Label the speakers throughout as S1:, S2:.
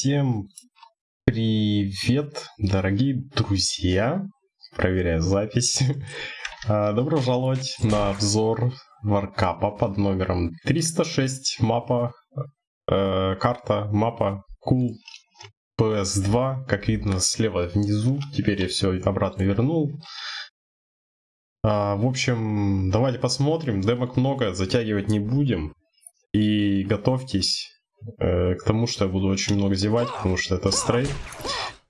S1: Всем привет, дорогие друзья. Проверяю запись. А, добро пожаловать на обзор варкапа под номером 306. Мапа, э, карта, мапа Cool PS2. Как видно слева внизу. Теперь я все обратно вернул. А, в общем, давайте посмотрим. Демок много, затягивать не будем. И готовьтесь э, к тому, что я буду очень много зевать, потому что это стрей.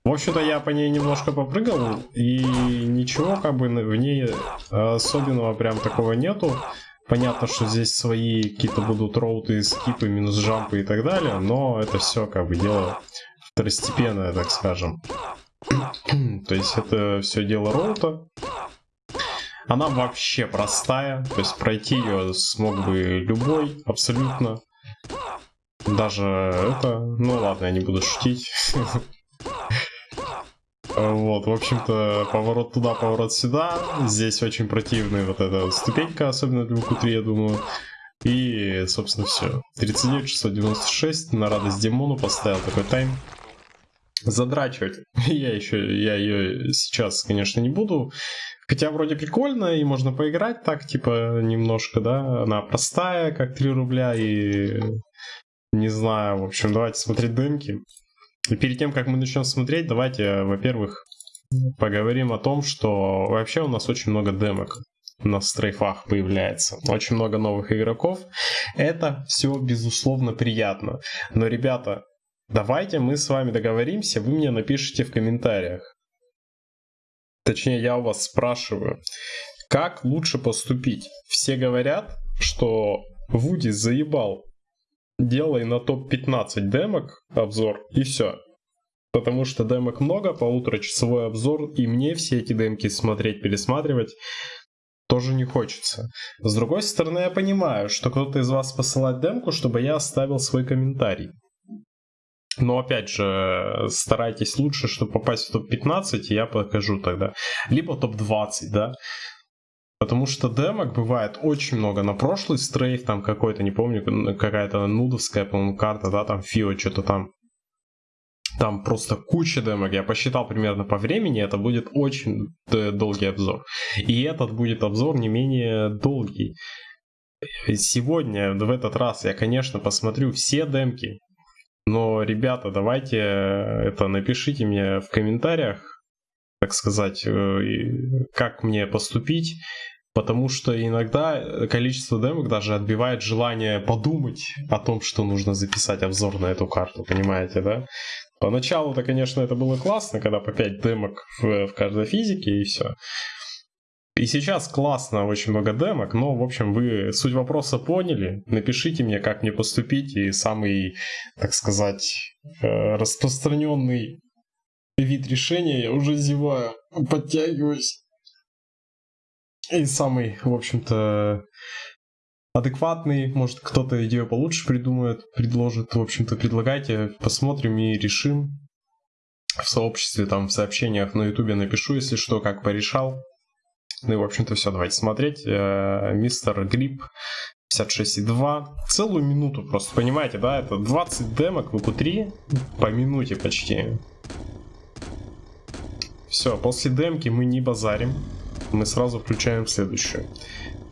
S1: В общем-то, я по ней немножко попрыгал, и ничего как бы в ней особенного прям такого нету. Понятно, что здесь свои какие-то будут роуты, скипы, минус жампы и так далее, но это все как бы дело второстепенное, так скажем. То есть это все дело роута. Она вообще простая, то есть пройти ее смог бы любой, абсолютно. Даже это... Ну ладно, я не буду шутить. Вот, в общем-то, поворот туда, поворот сюда. Здесь очень противная вот эта ступенька, особенно для q я думаю. И, собственно, все. 39 696 на радость Демону поставил такой тайм. Задрачивать я еще, я ее сейчас, конечно, не буду. Хотя вроде прикольно, и можно поиграть так, типа, немножко, да. Она простая, как 3 рубля, и не знаю, в общем, давайте смотреть демки. И перед тем, как мы начнем смотреть, давайте, во-первых, поговорим о том, что вообще у нас очень много демок на стрейфах появляется. Очень много новых игроков. Это все, безусловно, приятно. Но, ребята, давайте мы с вами договоримся, вы мне напишите в комментариях. Точнее, я у вас спрашиваю, как лучше поступить? Все говорят, что Вуди заебал делай на топ-15 демок обзор и все. Потому что демок много, полуторачасовой обзор, и мне все эти демки смотреть, пересматривать тоже не хочется. С другой стороны, я понимаю, что кто-то из вас посылает демку, чтобы я оставил свой комментарий. Но опять же, старайтесь лучше, чтобы попасть в топ-15, и я покажу тогда. Либо топ-20, да. Потому что демок бывает очень много. На прошлый стрейф там какой-то, не помню, какая-то нудовская, по-моему, карта, да, там Фио, что-то там. Там просто куча демок. Я посчитал примерно по времени, это будет очень долгий обзор. И этот будет обзор не менее долгий. Сегодня, в этот раз, я, конечно, посмотрю все демки. Но, ребята, давайте это напишите мне в комментариях, так сказать, э, как мне поступить. Потому что иногда количество демок даже отбивает желание подумать о том, что нужно записать обзор на эту карту, понимаете, да? Поначалу-то, конечно, это было классно, когда по 5 демок в, в каждой физике и все. И сейчас классно, очень много демок, но, в общем, вы суть вопроса поняли. Напишите мне, как мне поступить, и самый, так сказать, э, распространенный вид решения, я уже зеваю, подтягиваюсь. И самый, в общем-то, адекватный, может кто-то идею получше придумает, предложит, в общем-то, предлагайте, посмотрим и решим. В сообществе, там, в сообщениях на ютубе напишу, если что, как порешал. Ну и, в общем-то, все, давайте смотреть. Э, мистер Грипп 56,2. Целую минуту просто, понимаете, да? Это 20 демок в q3 по минуте почти. Все, после демки мы не базарим мы сразу включаем следующую.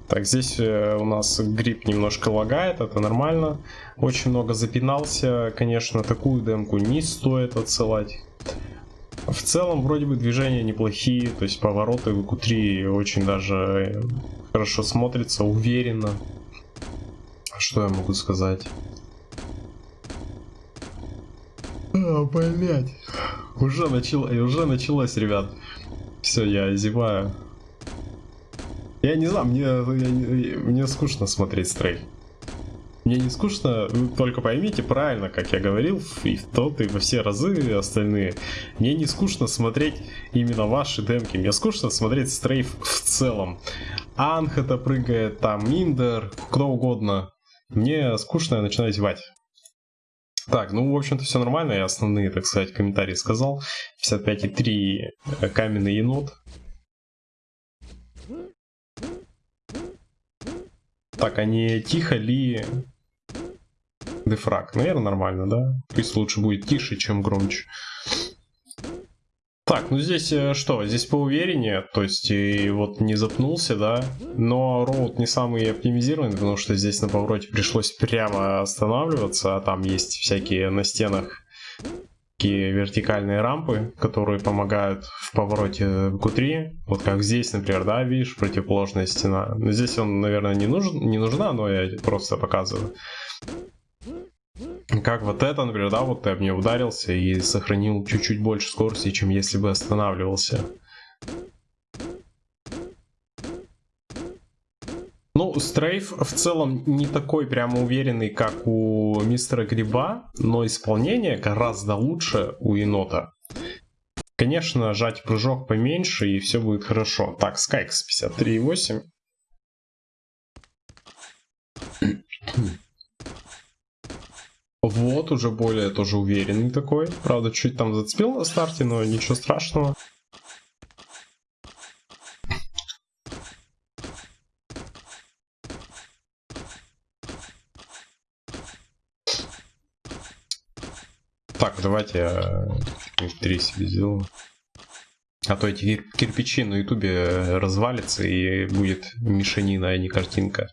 S1: Так, здесь э, у нас грипп немножко лагает, это нормально. Очень много запинался, конечно, такую демку не стоит отсылать. В целом, вроде бы движения неплохие, то есть повороты в Q3 очень даже э, хорошо смотрится, уверенно. Что я могу сказать? А, блять. Уже, начало, уже началось, ребят. Все, я зеваю. Я не знаю, мне, я, мне скучно смотреть стрей. Мне не скучно, вы только поймите правильно, как я говорил, и в тот, и во все разы остальные. Мне не скучно смотреть именно ваши демки, мне скучно смотреть стрейф в целом. Анх это прыгает, там Миндер, кто угодно. Мне скучно, я начинаю зевать. Так, ну, в общем-то, все нормально, я основные, так сказать, комментарии сказал. 55,3 каменный енот. Так, они тихо ли дефраг. Наверное, нормально, да? Пусть лучше будет тише, чем громче. Так, ну здесь э, что? Здесь поувереннее, то есть и вот не запнулся, да? Но роут не самый оптимизированный, потому что здесь на повороте пришлось прямо останавливаться, а там есть всякие на стенах такие вертикальные рампы, которые помогают в повороте Q3. Вот как здесь, например, да, видишь, противоположная стена. Но здесь он, наверное, не, нужен, не нужна, но я просто показываю. Как вот это, например, да, вот ты об нее ударился и сохранил чуть-чуть больше скорости, чем если бы останавливался. Стрейф в целом не такой прямо уверенный, как у мистера Гриба, но исполнение гораздо лучше у енота. Конечно, жать прыжок поменьше и все будет хорошо. Так, Скайкс 53.8. Вот, уже более тоже уверенный такой. Правда, чуть там зацепил на старте, но ничего страшного. Давайте я три себе сделаю. А то эти кирпичи на ютубе развалятся и будет мешанина, а не картинка.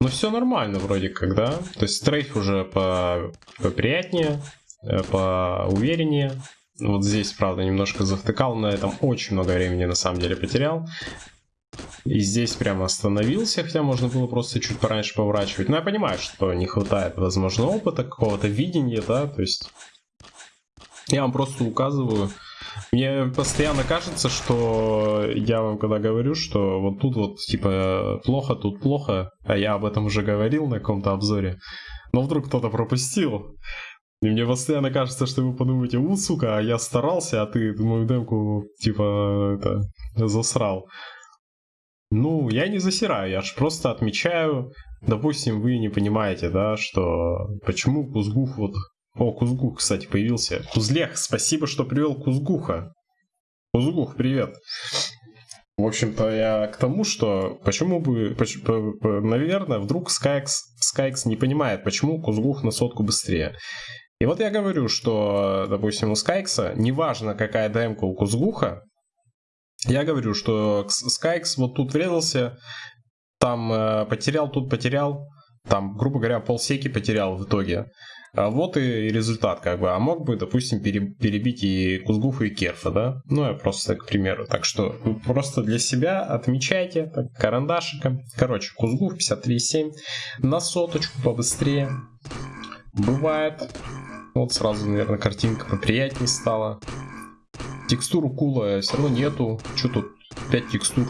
S1: Ну все нормально вроде как, да? То есть стрейф уже по поприятнее, э, по увереннее. Вот здесь, правда, немножко завтыкал, на этом очень много времени на самом деле потерял. И здесь прямо остановился, хотя можно было просто чуть пораньше поворачивать. Но я понимаю, что не хватает, возможно, опыта, какого-то видения, да, то есть... Я вам просто указываю, мне постоянно кажется, что я вам когда говорю, что вот тут вот типа плохо, тут плохо, а я об этом уже говорил на каком-то обзоре, но вдруг кто-то пропустил. И мне постоянно кажется, что вы подумаете, у, сука, а я старался, а ты мою демку, типа, это, засрал. Ну, я не засираю, я же просто отмечаю, допустим, вы не понимаете, да, что почему Кузгух вот о, Кузгух, кстати, появился. Кузлех, спасибо, что привел Кузгуха. Кузгух, привет. В общем-то, я к тому, что почему бы, наверное, вдруг Скайкс, Скайкс не понимает, почему Кузгух на сотку быстрее. И вот я говорю, что, допустим, у Скайкса, неважно какая ДМка у Кузгуха, я говорю, что Скайкс вот тут врезался, там э, потерял, тут потерял, там, грубо говоря, полсеки потерял в итоге. А вот и результат, как бы. А мог бы, допустим, перебить и Кузгуфа, и Керфа, да? Ну, я просто к примеру. Так что просто для себя отмечайте так, карандашиком. Короче, Кузгуф 53,7 на соточку побыстрее. Бывает. Вот сразу, наверное, картинка поприятнее стала. Текстуру кула все равно нету. Что тут? 5 текстур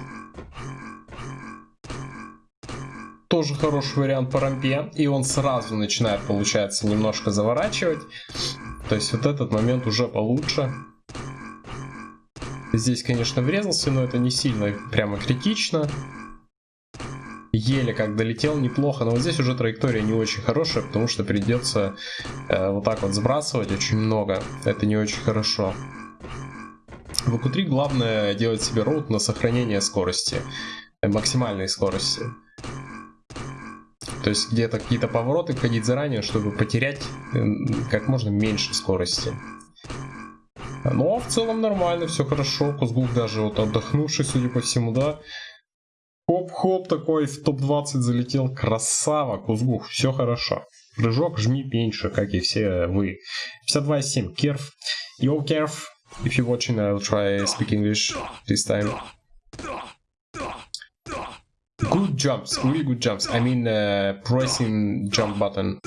S1: тоже хороший вариант по рампе, и он сразу начинает, получается, немножко заворачивать. То есть вот этот момент уже получше. Здесь, конечно, врезался, но это не сильно прямо критично. Еле как долетел, неплохо, но вот здесь уже траектория не очень хорошая, потому что придется э, вот так вот сбрасывать очень много. Это не очень хорошо. В EQ3 главное делать себе роут на сохранение скорости, э, максимальной скорости. То есть где-то какие-то повороты входить заранее, чтобы потерять как можно меньше скорости. Но в целом нормально, все хорошо. Кузгук даже вот отдохнувший, судя по всему, да. Хоп-хоп такой в топ-20 залетел. Красава, Кузгух, все хорошо. Прыжок жми меньше, как и все вы. 52.7, Керф. Yo, Керф. If you're watching, I'll try speak English this time. Good jumps, really good jumps. I mean, uh, pressing jump button.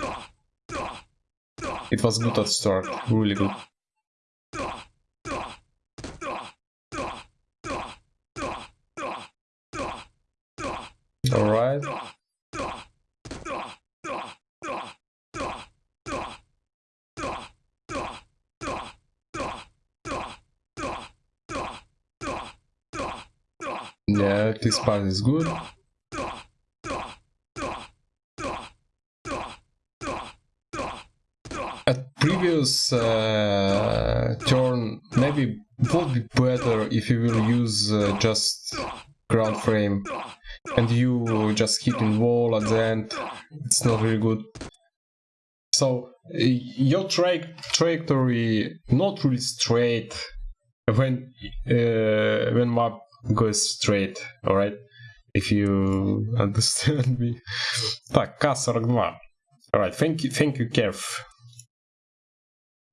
S1: It was good at start, really good. Alright. Yeah, this part is good. previous uh, turn maybe would be better if you will use uh, just ground frame and you just hitting wall at the end it's not really good So your tra trajectory not really straight when uh, when map goes straight, alright? If you understand me. Так, К-42. Alright, thank you, thank you, Kev.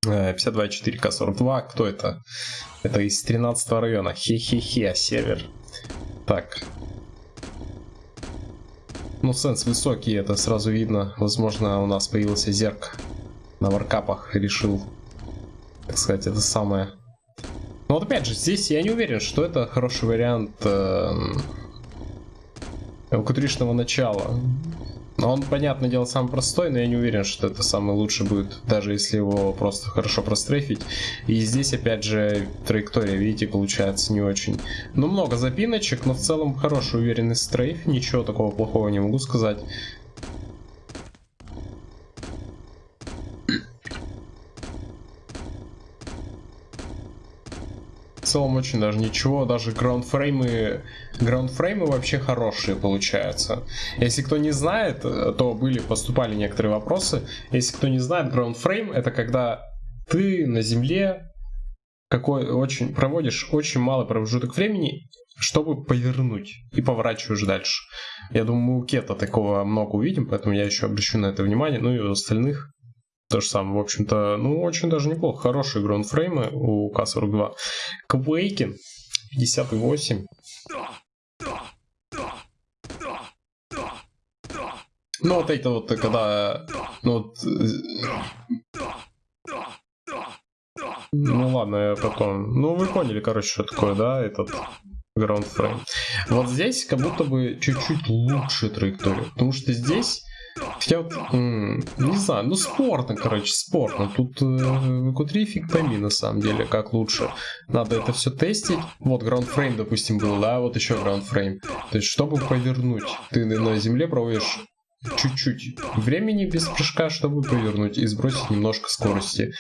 S1: 52.4 К-42. Кто это? Это из 13 района. Хе-хе-хе, север. Так. Ну, сенс высокий, это сразу видно. Возможно, у нас появился зерк на варкапах. Решил, так сказать, это самое. Но вот опять же, здесь я не уверен, что это хороший вариант э, начала. Он, понятное дело, самый простой, но я не уверен, что это самый лучший будет, даже если его просто хорошо прострейфить. И здесь, опять же, траектория, видите, получается не очень. Ну, много запиночек, но в целом хороший уверенный стрейф, ничего такого плохого не могу сказать. Целом очень даже ничего, даже граундфреймы, граундфреймы вообще хорошие получаются. Если кто не знает, то были, поступали некоторые вопросы. Если кто не знает, граундфрейм это когда ты на земле какой очень проводишь очень малый промежуток времени, чтобы повернуть и поворачиваешь дальше. Я думаю, мы у Кета такого много увидим, поэтому я еще обращу на это внимание. Ну и у остальных то же самое, в общем-то, ну, очень даже неплохо. Хорошие граундфреймы у К-42. Квейкин 58. Ну, вот это вот, когда... Ну, вот, ну ладно, я потом... Ну, вы поняли, короче, что такое, да, этот граундфрейм. Вот здесь как будто бы чуть-чуть лучше траектория, потому что здесь я вот, не знаю, ну спорно, короче, спорно. Тут э, Q3 фиг пойми на самом деле, как лучше. Надо это все тестить. Вот граундфрейм, допустим, был, да, вот еще граундфрейм. То есть, чтобы повернуть, ты на земле проводишь чуть-чуть времени без прыжка, чтобы повернуть и сбросить немножко скорости.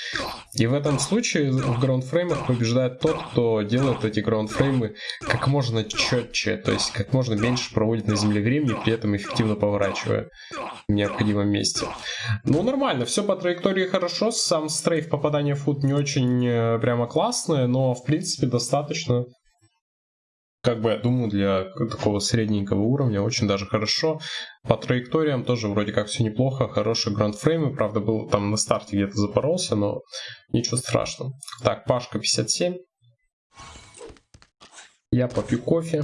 S1: И в этом случае в граундфреймах побеждает тот, кто делает эти граундфреймы как можно четче, то есть как можно меньше проводит на земле времени, при этом эффективно поворачивая в необходимом месте. Ну, нормально, все по траектории хорошо, сам стрейф попадания в фут не очень э, прямо классное, но в принципе достаточно как бы, я думаю, для такого средненького уровня очень даже хорошо. По траекториям тоже вроде как все неплохо, хорошие грандфреймы, правда, был там на старте где-то запоролся, но ничего страшного. Так, Пашка 57. Я попью кофе.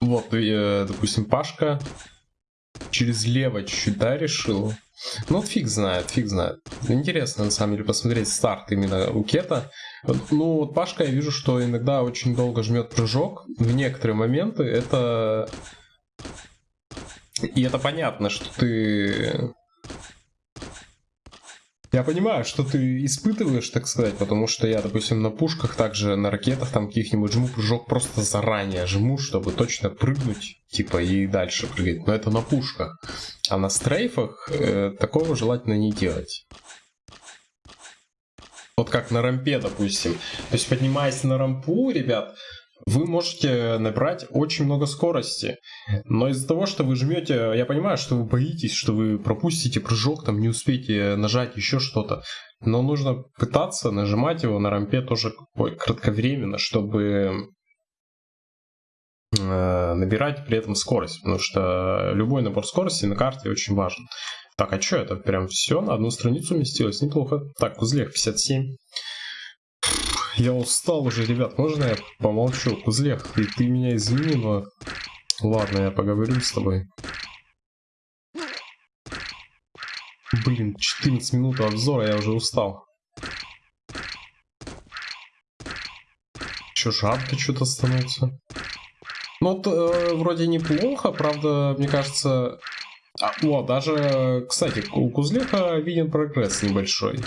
S1: Вот, э, допустим, Пашка через лево чуть-чуть, да, решил? Ну, фиг знает, фиг знает. Интересно, на самом деле, посмотреть старт именно у Кета. Ну, вот Пашка, я вижу, что иногда очень долго жмет прыжок. В некоторые моменты это... И это понятно, что ты я понимаю, что ты испытываешь, так сказать, потому что я, допустим, на пушках, также на ракетах там каких-нибудь жму прыжок просто заранее жму, чтобы точно прыгнуть, типа, и дальше прыгать. Но это на пушках. А на стрейфах э, такого желательно не делать. Вот как на рампе, допустим. То есть, поднимаясь на рампу, ребят, вы можете набрать очень много скорости. Но из-за того, что вы жмете, я понимаю, что вы боитесь, что вы пропустите прыжок, там не успеете нажать еще что-то. Но нужно пытаться нажимать его на рампе тоже кратковременно, чтобы э, набирать при этом скорость, потому что любой набор скорости на карте очень важен. Так, а что это? Прям все на одну страницу уместилось? Неплохо. Так, узлех 57. Я устал уже, ребят. Можно я помолчу? Кузлех, ты, ты меня извини, но... Ладно, я поговорю с тобой. Блин, 14 минут обзора, я уже устал. Че, жарко что-то становится? Ну, э, вроде неплохо, правда, мне кажется... А, о, даже, кстати, у Кузлеха виден прогресс небольшой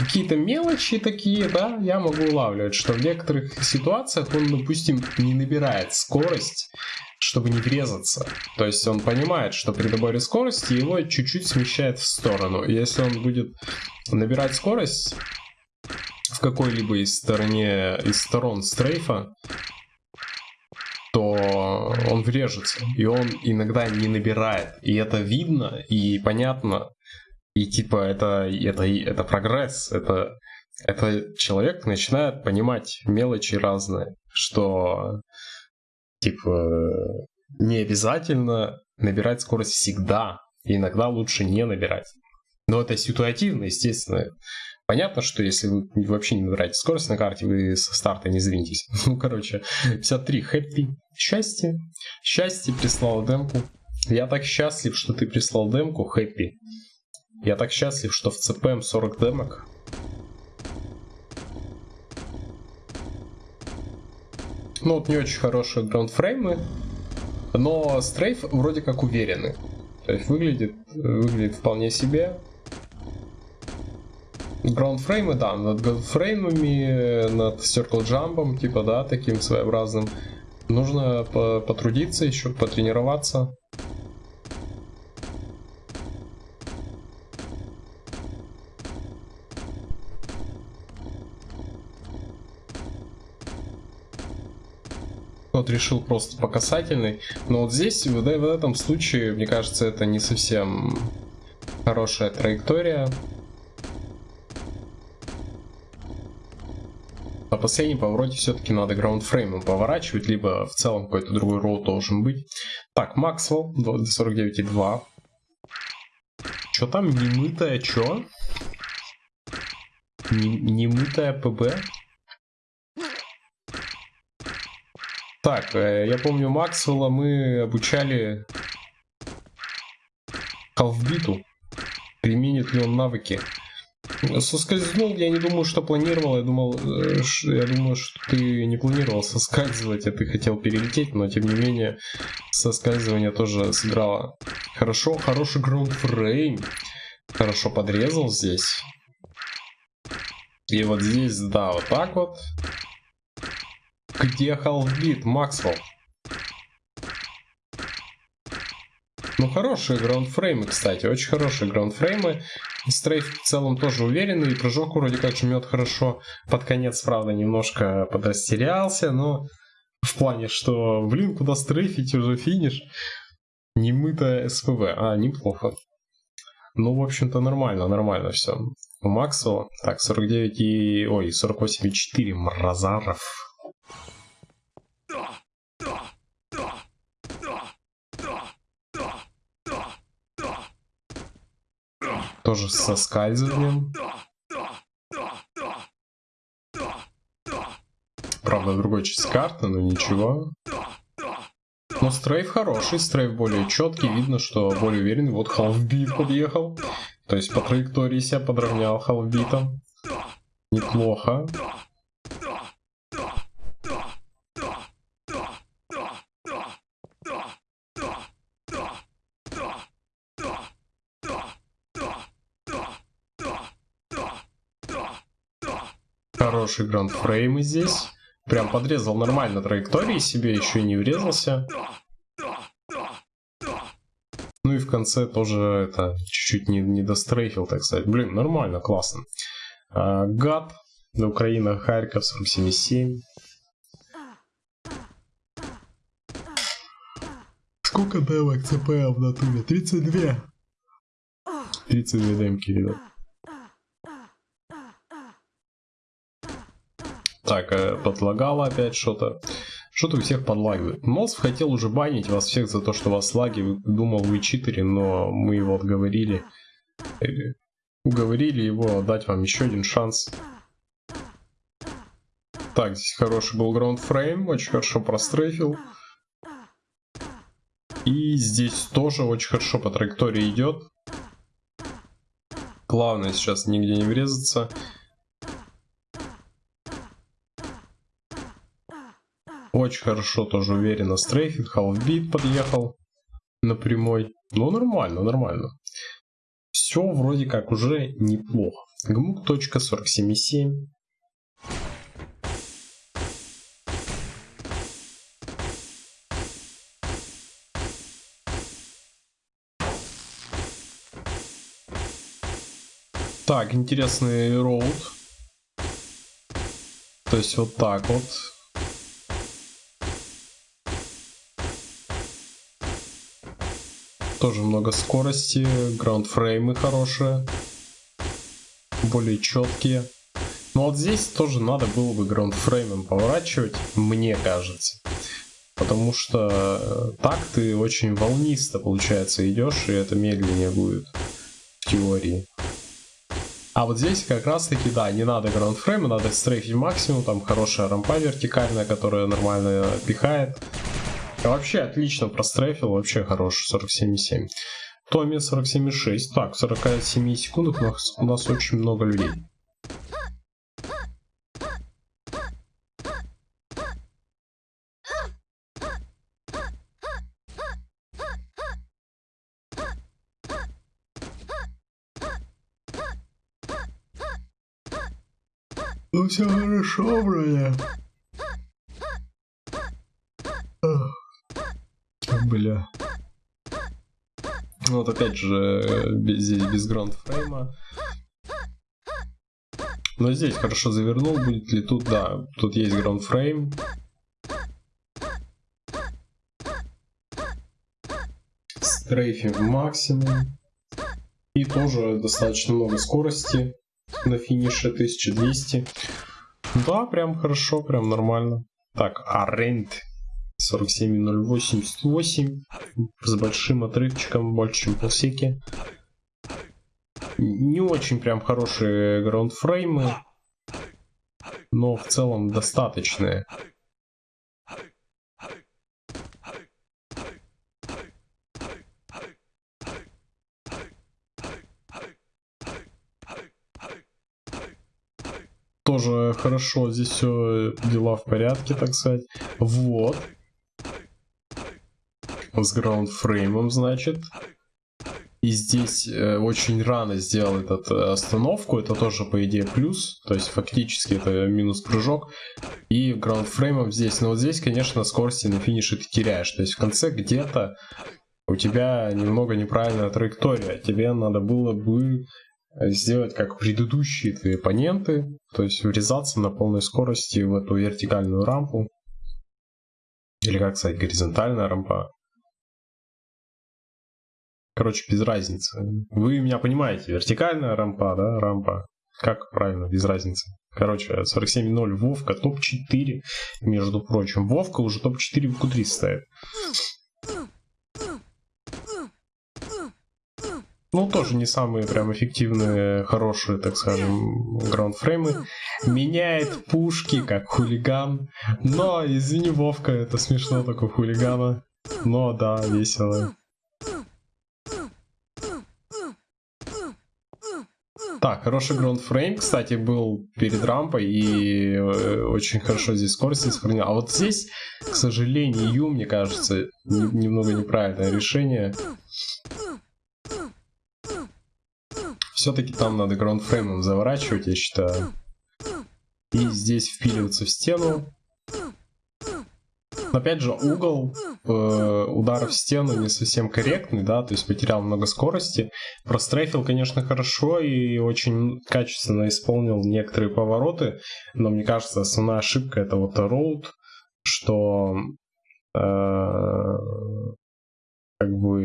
S1: какие-то мелочи такие, да, я могу улавливать, что в некоторых ситуациях он, допустим, не набирает скорость, чтобы не врезаться. То есть он понимает, что при доборе скорости его чуть-чуть смещает в сторону. Если он будет набирать скорость в какой-либо из стороне из сторон стрейфа, то он врежется, и он иногда не набирает. И это видно и понятно. И типа это, это, это прогресс, это, это человек начинает понимать мелочи разные, что типа не обязательно набирать скорость всегда, иногда лучше не набирать. Но это ситуативно, естественно. Понятно, что если вы вообще не набираете скорость на карте, вы со старта не сдвинетесь. Ну, короче, 53. Happy. Счастье. Счастье прислал демку. Я так счастлив, что ты прислал демку, Happy. Я так счастлив, что в CPM 40 демок. Ну, вот не очень хорошие граундфреймы, но стрейф вроде как уверенный. То есть выглядит, выглядит вполне себе. Граундфреймы, да, над граундфреймами, над circle джампом, типа, да, таким своеобразным. Нужно потрудиться еще, потренироваться. Вот решил просто по касательной. Но вот здесь, в, в этом случае, мне кажется, это не совсем хорошая траектория. На последнем повороте все-таки надо граундфреймом поворачивать, либо в целом какой-то другой роут должен быть. Так, Максвелл, 49,2. Что там, немытая, чё? Немытая ПБ? Так, э, я помню Максвелла мы обучали халфбиту. Применит ли он навыки? Соскользнул, я не думаю, что планировал. Я думал, э, я думаю, что ты не планировал соскальзывать, а ты хотел перелететь, но тем не менее соскальзывание тоже сыграло. Хорошо, хороший граундфрейм. Хорошо подрезал здесь. И вот здесь, да, вот так вот. Где халфбит, Максвелл? Ну, хорошие граундфреймы, кстати, очень хорошие граундфреймы. Стрейф в целом тоже уверенный, и прыжок вроде как жмет хорошо. Под конец, правда, немножко подрастерялся, но в плане, что, блин, куда стрейфить, уже финиш. Немытая СПВ. А, неплохо. Ну, в общем-то, нормально, нормально все. У Максвелла, так, 49 и... Ой, 48,4 Мразаров. Тоже со скальзыванием. Правда, другой часть карты, но ничего. Но стрейф хороший, стрейф более четкий, видно, что более уверенный. Вот халфбит подъехал. То есть по траектории себя подровнял халфбитом. Неплохо. Хороший грандфрейм здесь. Прям подрезал нормально траектории себе, еще и не врезался. Ну и в конце тоже это чуть-чуть не, не дострейфил, так сказать. Блин, нормально, классно. А, гад. На Украина, Харьков, 47,7. Сколько демок ЦПЛ в натуре? 32. 32 демки, ребят. Так, э, подлагало опять что-то. Что-то у всех подлагивает. Носов хотел уже банить вас всех за то, что вас лаги. Думал, вы читеры, но мы его отговорили. Э, уговорили его дать вам еще один шанс. Так, здесь хороший был граундфрейм, очень хорошо прострейфил. И здесь тоже очень хорошо по траектории идет. Главное сейчас нигде не врезаться. Очень хорошо, тоже уверенно стрейфит. Халфбит подъехал на прямой. Ну, нормально, нормально. Все вроде как уже неплохо. Гмук.47.7. Так, интересный роут. То есть вот так вот. Тоже много скорости, граундфреймы хорошие, более четкие. Но вот здесь тоже надо было бы граундфреймом поворачивать, мне кажется. Потому что э, так ты очень волнисто, получается, идешь, и это медленнее будет в теории. А вот здесь как раз таки, да, не надо граундфрейма, надо стрейфить максимум, там хорошая рампа вертикальная, которая нормально пихает. Вообще отлично прострейфил, вообще хороший, 47,7. Томми 47,6. Так, в 47 секундах у нас, у нас очень много людей. Ну все хорошо, броня. Бля. Ну вот опять же, без, здесь без граундфрейма. Но здесь хорошо завернул, будет ли тут, да, тут есть граундфрейм. Стрейфинг максимум. И тоже достаточно много скорости на финише 1200. Да, прям хорошо, прям нормально. Так, Арент 47.088 с большим отрывчиком, больше, чем полсеки. Не очень прям хорошие граундфреймы, но в целом достаточные. Тоже хорошо, здесь все дела в порядке, так сказать. Вот с граундфреймом, значит. И здесь э, очень рано сделал этот э, остановку, это тоже по идее плюс, то есть фактически это минус прыжок. И граундфреймом здесь, но вот здесь, конечно, скорости на финише ты теряешь, то есть в конце где-то у тебя немного неправильная траектория, тебе надо было бы сделать как предыдущие твои оппоненты, то есть врезаться на полной скорости в эту вертикальную рампу. Или как сказать, горизонтальная рампа. Короче, без разницы. Вы меня понимаете, вертикальная рампа, да, рампа. Как правильно, без разницы. Короче, 47.0 Вовка, топ-4, между прочим. Вовка уже топ-4 в Q3 ставит. Ну, тоже не самые прям эффективные, хорошие, так скажем, граундфреймы. Меняет пушки, как хулиган. Но, извини, Вовка, это смешно, такой хулигана. Но, да, весело. Так, хороший граундфрейм, кстати, был перед рампой и э, очень хорошо здесь скорость сохранил. А вот здесь, к сожалению, мне кажется, немного неправильное решение. Все-таки там надо граундфреймом заворачивать, я считаю. И здесь впиливаться в стену. Опять же, угол э, удара в стену не совсем корректный, да, то есть потерял много скорости. Прострейфил, конечно, хорошо и очень качественно исполнил некоторые повороты, но мне кажется, основная ошибка это вот роуд, что э, как бы,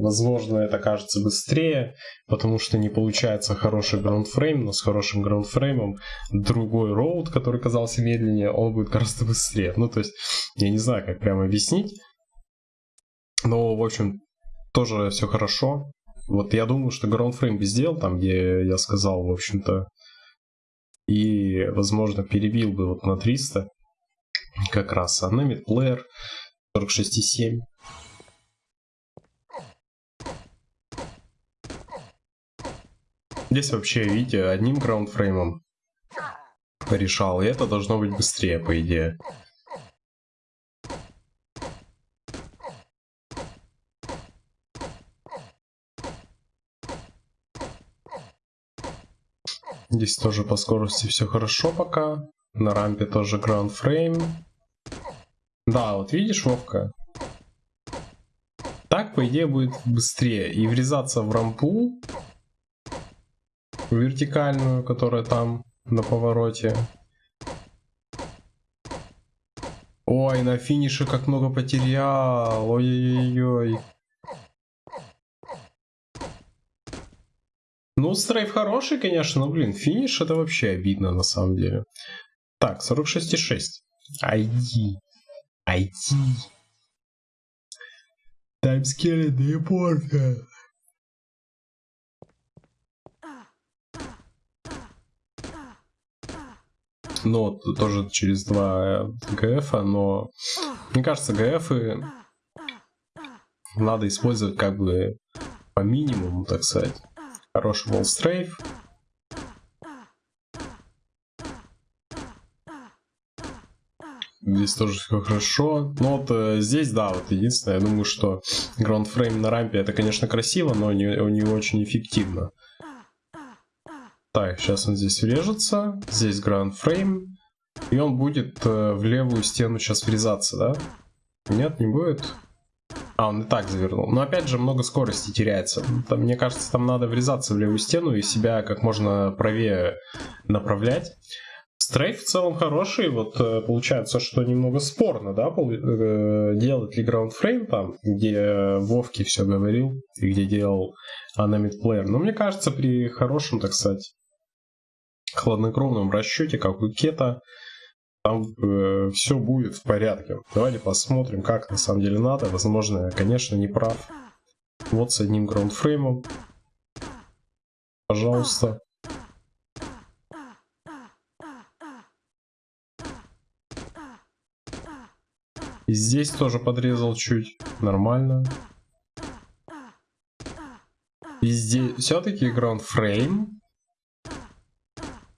S1: возможно, это кажется быстрее, потому что не получается хороший граундфрейм, но с хорошим граундфреймом другой роут, который казался медленнее, он будет гораздо быстрее. Ну, то есть, я не знаю, как прямо объяснить, но, в общем, тоже все хорошо. Вот я думаю, что граундфрейм бы сделал там, где я сказал, в общем-то, и, возможно, перебил бы вот на 300 как раз, а на мидплеер 46,7 Здесь вообще, видите, одним граундфреймом решал, и это должно быть быстрее, по идее. Здесь тоже по скорости все хорошо пока. На рампе тоже граундфрейм. Да, вот видишь, Вовка? Так, по идее, будет быстрее. И врезаться в рампу вертикальную, которая там на повороте. Ой, на финише как много потерял. Ой-ой-ой. Ну, стрейф хороший, конечно, но, блин, финиш это вообще обидно на самом деле. Так, 46,6. Айди. Айди. Таймскелли, да и порка. Ну, тоже через два ГФ, но мне кажется, ГФ надо использовать как бы по минимуму, так сказать. Хороший волстрейф. Здесь тоже все хорошо. Но вот э, здесь, да, вот единственное, я думаю, что граундфрейм на рампе это, конечно, красиво, но не, не очень эффективно. Так, сейчас он здесь врежется. Здесь граундфрейм. И он будет э, в левую стену сейчас врезаться, да? Нет, не будет. А, он и так завернул. Но опять же, много скорости теряется. Там, мне кажется, там надо врезаться в левую стену и себя как можно правее направлять. Стрейф в целом хороший, вот э, получается, что немного спорно, да, э, делать ли граундфрейм там, где Вовки все говорил, и где делал Анамид Плеер. Но мне кажется, при хорошем, так сказать, хладнокровном расчете, как у Кета, там э, все будет в порядке. Давайте посмотрим, как на самом деле надо. Возможно, я, конечно, не прав. Вот с одним граундфреймом. Пожалуйста. И здесь тоже подрезал чуть. Нормально. Везде все-таки граундфрейм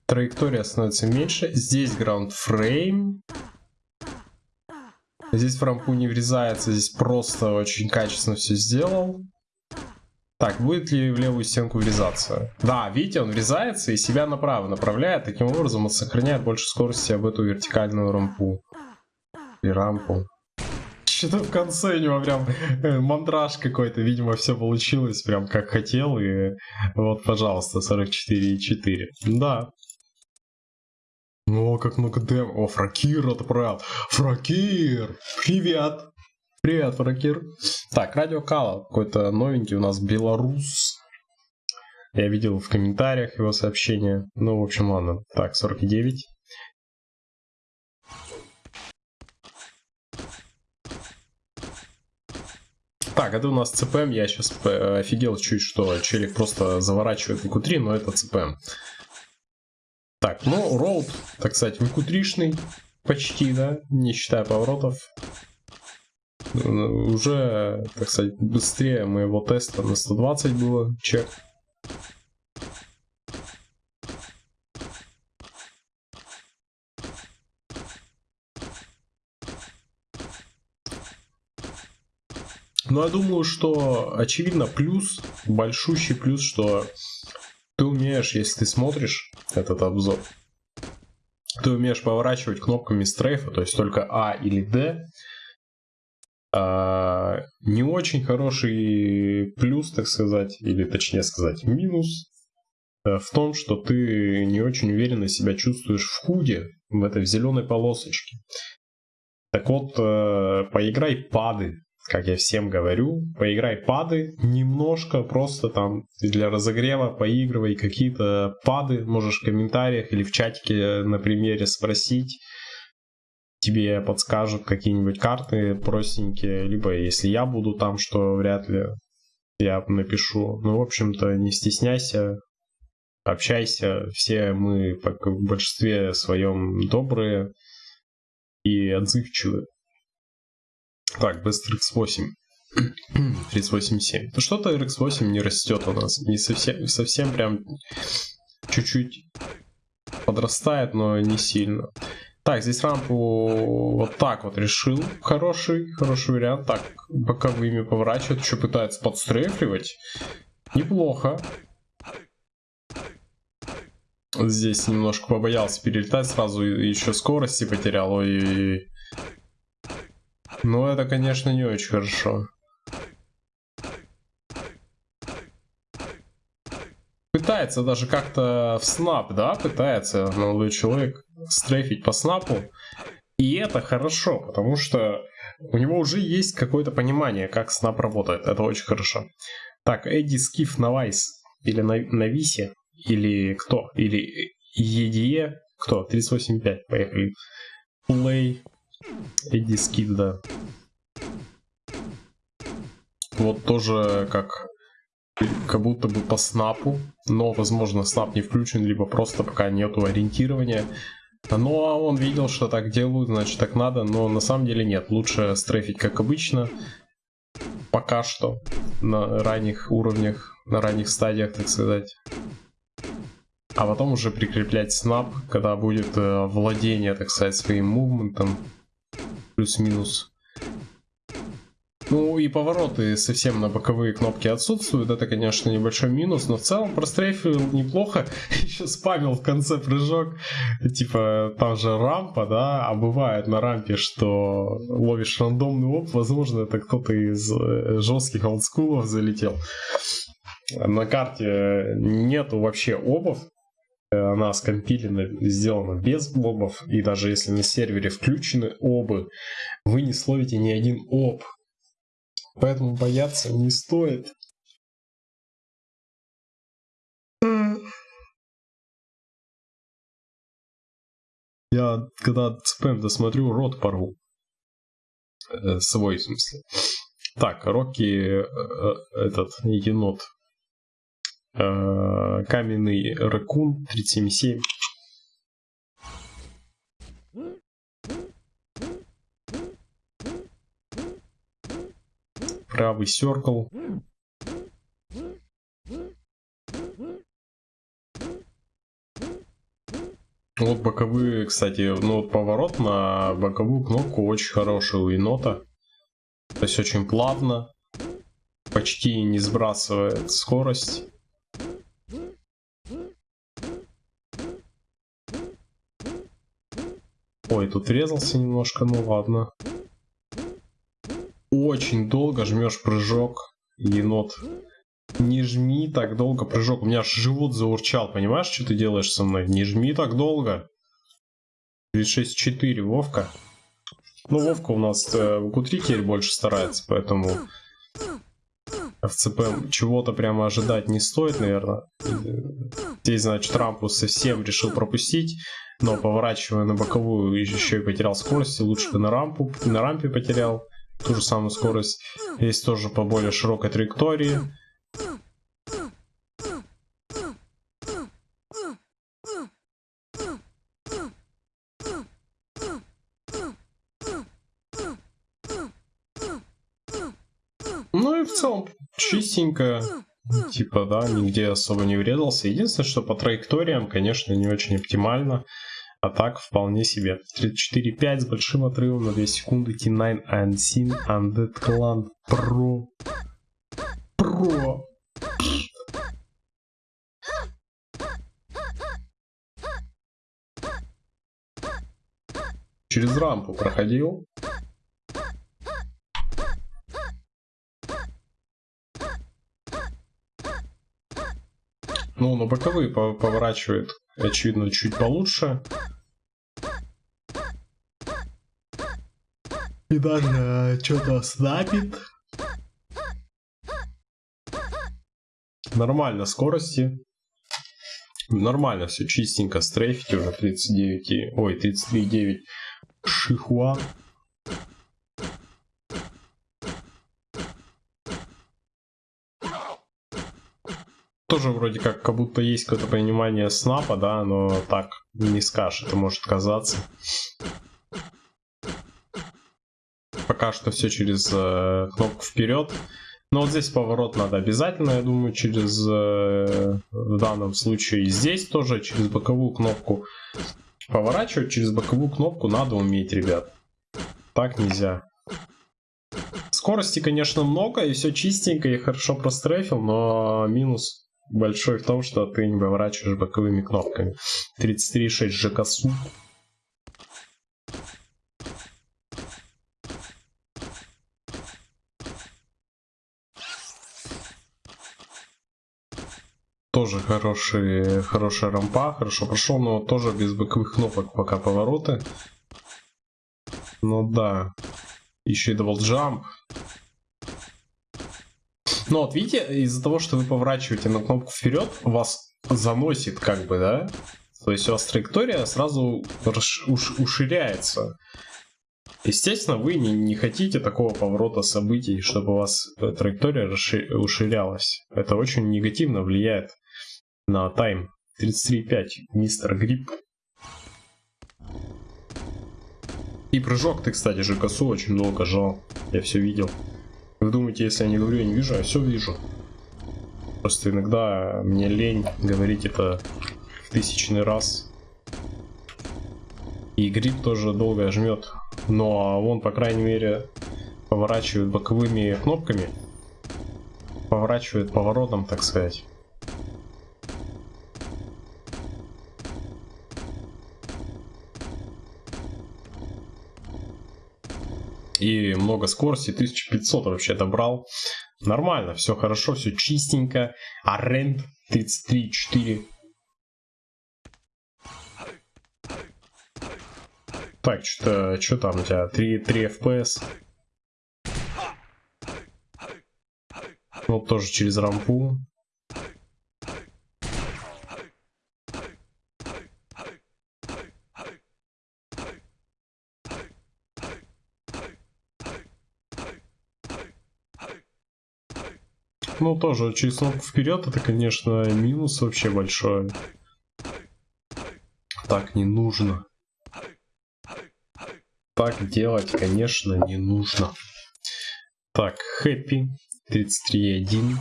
S1: траектория становится меньше. Здесь ground frame. Здесь в рампу не врезается, здесь просто очень качественно все сделал. Так, будет ли в левую стенку врезаться? Да, видите, он врезается и себя направо направляет. Таким образом он сохраняет больше скорости об эту вертикальную рампу. И рампу. Что-то в конце у него прям э, мандраж какой-то. Видимо, все получилось прям как хотел. И вот, пожалуйста, 44,4. Да, о, как много дем. О, Фракир отправил. Фракир! Привет! Привет, Фракир. Так, Радио Кала. Какой-то новенький у нас белорус. Я видел в комментариях его сообщение. Ну, в общем, ладно. Так, 49. Так, это у нас ЦПМ. Я сейчас э, офигел чуть, что челик просто заворачивает в q но это ЦПМ. Так, ну, роуд, так сказать, выкутришный почти, да, не считая поворотов. Уже, так сказать, быстрее моего теста на 120 было, чек. Но я думаю, что очевидно плюс, большущий плюс, что ты умеешь, если ты смотришь этот обзор, ты умеешь поворачивать кнопками стрейфа, то есть только А или Д. А, не очень хороший плюс, так сказать, или точнее сказать минус э, в том, что ты не очень уверенно себя чувствуешь в худе, в этой зеленой полосочке. Так вот, э, поиграй пады как я всем говорю, поиграй пады немножко, просто там для разогрева поигрывай какие-то пады, можешь в комментариях или в чатике на примере спросить, тебе подскажут какие-нибудь карты простенькие, либо если я буду там, что вряд ли я напишу. Ну, в общем-то, не стесняйся, общайся, все мы в большинстве своем добрые и отзывчивые. Так, быстро X8. 38.7. Ну что-то RX8 не растет у нас. Не совсем, совсем прям чуть-чуть подрастает, но не сильно. Так, здесь рампу вот так вот решил. Хороший, хороший вариант. Так, боковыми поворачивает, еще пытается подстрефливать. Неплохо. Здесь немножко побоялся перелетать, сразу еще скорости потерял. Ой, -ой, -ой. Ну, это, конечно, не очень хорошо. Пытается даже как-то в снап, да, пытается молодой человек стрейфить по снапу. И это хорошо, потому что у него уже есть какое-то понимание, как снап работает. Это очень хорошо. Так, Эдди Скиф на Вайс. Или на, на Висе. Или кто? Или EDE. Кто? 38.5. Поехали. Play. Эдди Скиф, да. Вот тоже как как будто бы по снапу, но возможно снап не включен, либо просто пока нету ориентирования. Ну а он видел, что так делают, значит так надо, но на самом деле нет. Лучше стрейфить как обычно, пока что, на ранних уровнях, на ранних стадиях, так сказать. А потом уже прикреплять снап, когда будет э, владение, так сказать, своим мувментом, плюс-минус. Ну и повороты совсем на боковые кнопки отсутствуют, это, конечно, небольшой минус, но в целом прострейфил неплохо. Еще спамил в конце прыжок, типа там же рампа, да, а бывает на рампе, что ловишь рандомный оп, возможно, это кто-то из э, жестких олдскулов залетел. На карте нету вообще обов, она скомпилена, сделана без обов, и даже если на сервере включены обы, вы не словите ни один об, Поэтому бояться не стоит. Я когда спэм досмотрю, рот порву. Э, свой, в смысле. Так, Рокки, э, э, этот енот. Э, каменный ракун 377. правый circle. Вот боковые, кстати, ну вот поворот на боковую кнопку очень хороший у енота. То есть очень плавно, почти не сбрасывает скорость. Ой, тут врезался немножко, ну ладно очень долго жмешь прыжок, енот. Не жми так долго прыжок. У меня аж живот заурчал. Понимаешь, что ты делаешь со мной? Не жми так долго. 36-4, Вовка. Ну, Вовка у нас э, в Q3 теперь больше старается, поэтому в ЦП чего-то прямо ожидать не стоит, наверное. Здесь, значит, рампу совсем решил пропустить, но поворачивая на боковую еще и потерял скорость, лучше бы на рампу, на рампе потерял ту же самую скорость. Есть тоже по более широкой траектории. Ну и в целом чистенько. Типа, да, нигде особо не врезался. Единственное, что по траекториям, конечно, не очень оптимально. А так, вполне себе. 34.5 с большим отрывом на 2 секунды. T9 Unseen Undead Clan Pro. Pro. Через рампу проходил. Ну, на боковые поворачивает, очевидно, чуть получше. И даже э, что-то снапит. Нормально скорости. Нормально все чистенько. Стрейфить уже 39, ой, 33,9 Шихуа. Тоже вроде как, как будто есть какое-то понимание снапа, да, но так не скажешь, это может казаться. Пока что все через э, кнопку вперед. Но вот здесь поворот надо обязательно, я думаю, через, э, в данном случае здесь тоже через боковую кнопку. Поворачивать через боковую кнопку надо уметь, ребят. Так нельзя. Скорости, конечно, много, и все чистенько, и хорошо прострефил, но минус большой в том, что ты не поворачиваешь боковыми кнопками. 33.6 ЖКСУ. Тоже хороший, хорошая рампа, хорошо прошел, но тоже без боковых кнопок пока повороты. Ну да. Еще и double jump. Ну вот видите, из-за того, что вы поворачиваете на кнопку вперед, вас заносит как бы, да? То есть у вас траектория сразу уширяется. Естественно, вы не, не хотите такого поворота событий, чтобы у вас траектория уширялась. Это очень негативно влияет на тайм. 33.5, мистер Грипп. И прыжок ты, кстати же, косу очень долго жал. Я все видел. Вы думаете, если я не говорю, я не вижу, я все вижу. Просто иногда мне лень говорить это в тысячный раз. И гриб тоже долго жмет. Но он, по крайней мере, поворачивает боковыми кнопками. Поворачивает поворотом, так сказать. И много скорости, 1500 вообще добрал. Нормально, все хорошо, все чистенько. Аренд 33.4. Так, что-то, что там у тебя? 3, 3 FPS. Вот тоже через рампу. Ну, тоже через кнопку вперед, это, конечно, минус вообще большой. Так не нужно. Так делать, конечно, не нужно. Так, Happy 33.1.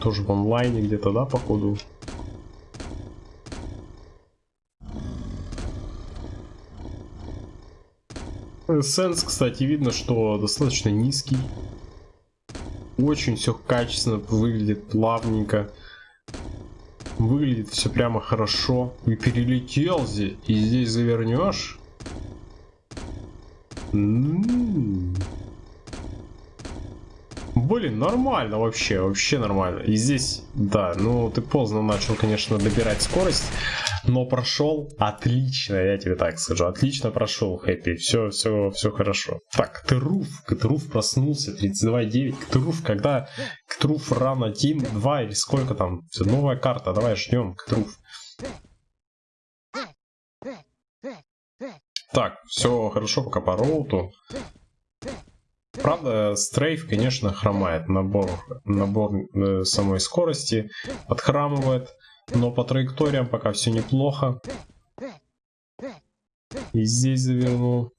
S1: Тоже в онлайне где-то, да, походу? Сенс, кстати, видно, что достаточно низкий. Очень все качественно выглядит, плавненько. Выглядит все прямо хорошо. И перелетел здесь, и здесь завернешь. М-м-м. Блин, нормально вообще, вообще нормально. И здесь, да, ну ты поздно начал, конечно, добирать скорость но прошел отлично, я тебе так скажу. Отлично прошел, Хэппи. Все, все, все хорошо. Так, Ктруф. Ктруф проснулся. 32.9. Ктруф, когда Ктруф рано Тим 2 или сколько там? Новая карта. Давай ждем, Ктруф. Так, все хорошо пока по роуту. Правда, стрейф, конечно, хромает. Набор, набор э, самой скорости подхрамывает. Но по траекториям пока все неплохо. И здесь завернул.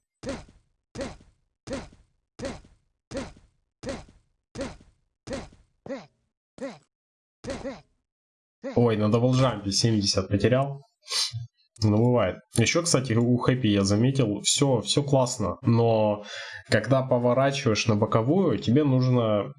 S1: Ой, на double jump е 70 потерял. Ну, бывает. Еще, кстати, у Хэппи я заметил, все, все классно, но когда поворачиваешь на боковую, тебе нужно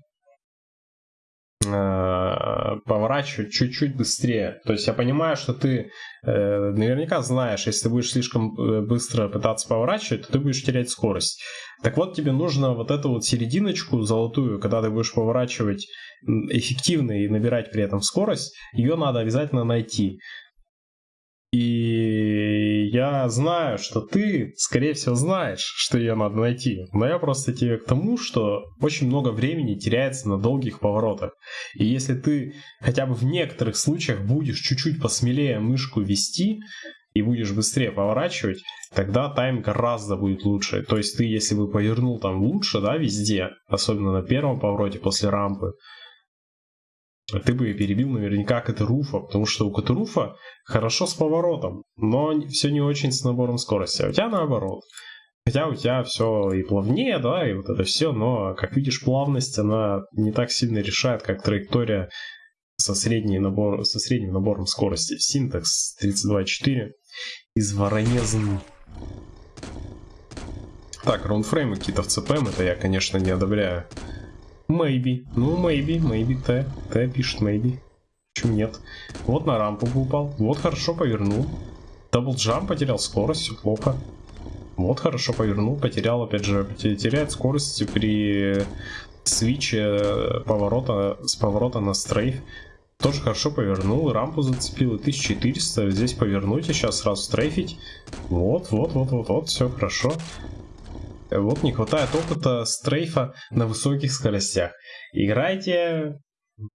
S1: поворачивать чуть-чуть быстрее. То есть я понимаю, что ты э, наверняка знаешь, если ты будешь слишком э, быстро пытаться поворачивать, то ты будешь терять скорость. Так вот, тебе нужно вот эту вот серединочку золотую, когда ты будешь поворачивать эффективно и набирать при этом скорость, ее надо обязательно найти. И я знаю, что ты, скорее всего, знаешь, что ее надо найти. Но я просто тебе к тому, что очень много времени теряется на долгих поворотах. И если ты хотя бы в некоторых случаях будешь чуть-чуть посмелее мышку вести, и будешь быстрее поворачивать, тогда тайм гораздо будет лучше. То есть ты, если бы повернул там лучше, да, везде, особенно на первом повороте после рампы, ты бы перебил наверняка Катаруфа, потому что у Катаруфа хорошо с поворотом, но все не очень с набором скорости, а у тебя наоборот. Хотя у тебя все и плавнее, да, и вот это все, но, как видишь, плавность, она не так сильно решает, как траектория со, средней набор, со средним набором скорости. Синтекс 32.4 из Воронезн. Так, раундфреймы какие-то в CPM, это я, конечно, не одобряю. Maybe. Ну, maybe, maybe, Т. Т пишет maybe. Почему нет? Вот на рампу упал. Вот хорошо повернул. Double jump потерял скорость, все плохо. Вот хорошо повернул, потерял, опять же, теряет скорость при свиче поворота, с поворота на стрейф. Тоже хорошо повернул, рампу зацепил, и 1400. Здесь повернуть и сейчас сразу стрейфить. Вот, вот, вот, вот, вот, все хорошо. Вот не хватает опыта стрейфа на высоких скоростях. Играйте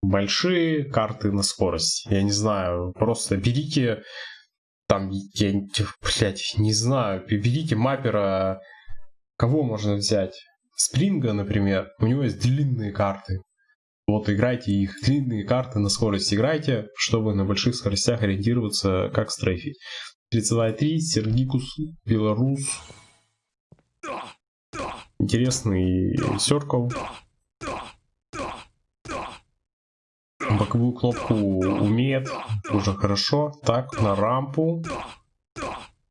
S1: большие карты на скорость. Я не знаю, просто берите там, я, блядь, не знаю, берите маппера, кого можно взять? Спринга, например, у него есть длинные карты. Вот играйте их, длинные карты на скорость играйте, чтобы на больших скоростях ориентироваться, как стрейфить. 32.3, Сергикус, Беларус. Интересный Circle. Боковую кнопку умеет, уже хорошо. Так, на рампу.